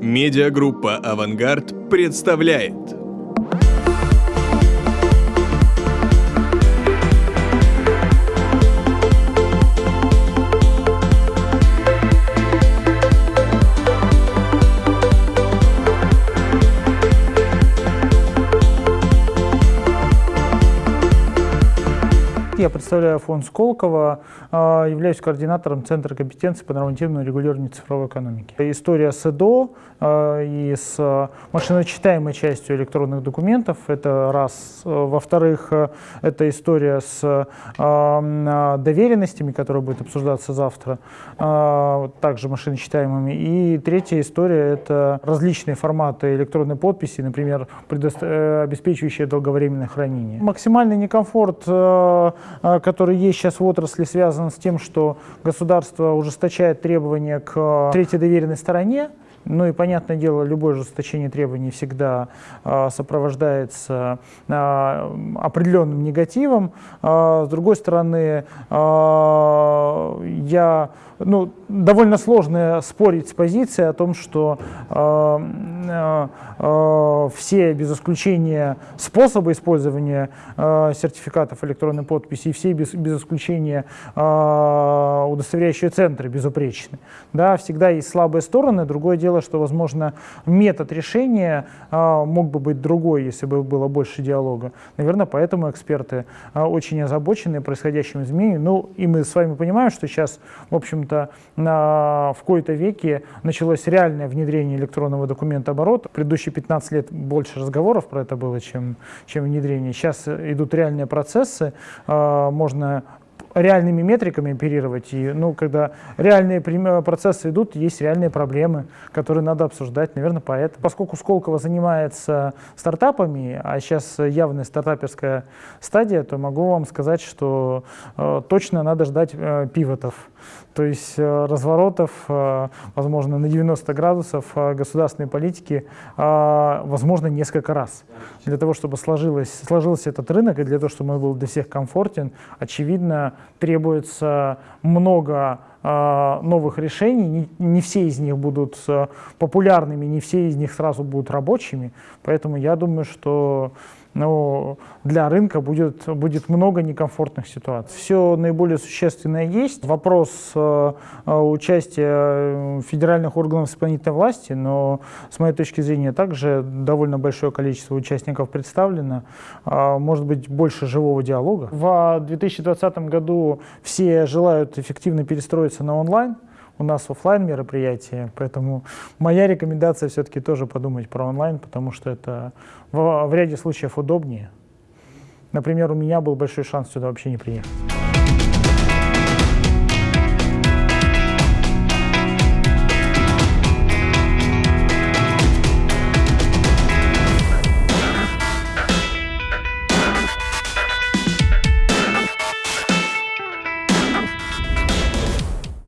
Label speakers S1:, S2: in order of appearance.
S1: Медиагруппа «Авангард» представляет
S2: Я представляю фонд Сколково, а, являюсь координатором Центра компетенции по нормативному регулированию цифровой экономики. История с ЭДО а, и с машиночитаемой частью электронных документов, это раз. Во-вторых, это история с а, доверенностями, которая будет обсуждаться завтра, также машиночитаемыми. И третья история – это различные форматы электронной подписи, например, э, обеспечивающие долговременное хранение. Максимальный некомфорт а, который есть сейчас в отрасли, связан с тем, что государство ужесточает требования к третьей доверенной стороне, ну и, понятное дело, любое ужесточение требований всегда э, сопровождается определенным негативом. С другой стороны, я, ну, довольно сложно спорить с позицией о том, что э, э, э, все, без исключения, способы использования э, сертификатов электронной подписи и все, без, без исключения, э, удостоверяющие центры безупречны. Да, всегда есть слабые стороны. Другое дело, что, возможно, метод решения э, мог бы быть другой, если бы было больше диалога. Наверное, поэтому эксперты э, очень озабочены происходящими изменениями. Ну, и мы с вами понимаем, что сейчас, в общем-то, в кои-то веке началось реальное внедрение электронного документа оборота. Предыдущие 15 лет больше разговоров про это было, чем, чем внедрение. Сейчас идут реальные процессы, а, можно реальными метриками оперировать. И, ну, когда реальные процессы идут, есть реальные проблемы, которые надо обсуждать, наверное, поэтому. Поскольку Сколково занимается стартапами, а сейчас явная стартаперская стадия, то могу вам сказать, что э, точно надо ждать э, пивотов. То есть э, разворотов, э, возможно, на 90 градусов э, государственной политики, возможно, несколько раз. Для того, чтобы сложилось, сложился этот рынок и для того, чтобы он был для всех комфортен, очевидно, требуется много новых решений. Не, не все из них будут популярными, не все из них сразу будут рабочими. Поэтому я думаю, что но для рынка будет, будет много некомфортных ситуаций. Все наиболее существенное есть. Вопрос э, э участия федеральных органов исполнительной власти, но с моей точки зрения также довольно большое количество участников представлено. Э, может быть больше живого диалога. В 2020 году все желают эффективно перестроиться на онлайн у нас офлайн мероприятие, поэтому моя рекомендация все-таки тоже подумать про онлайн, потому что это в, в ряде случаев удобнее. Например, у меня был большой шанс сюда вообще не приехать.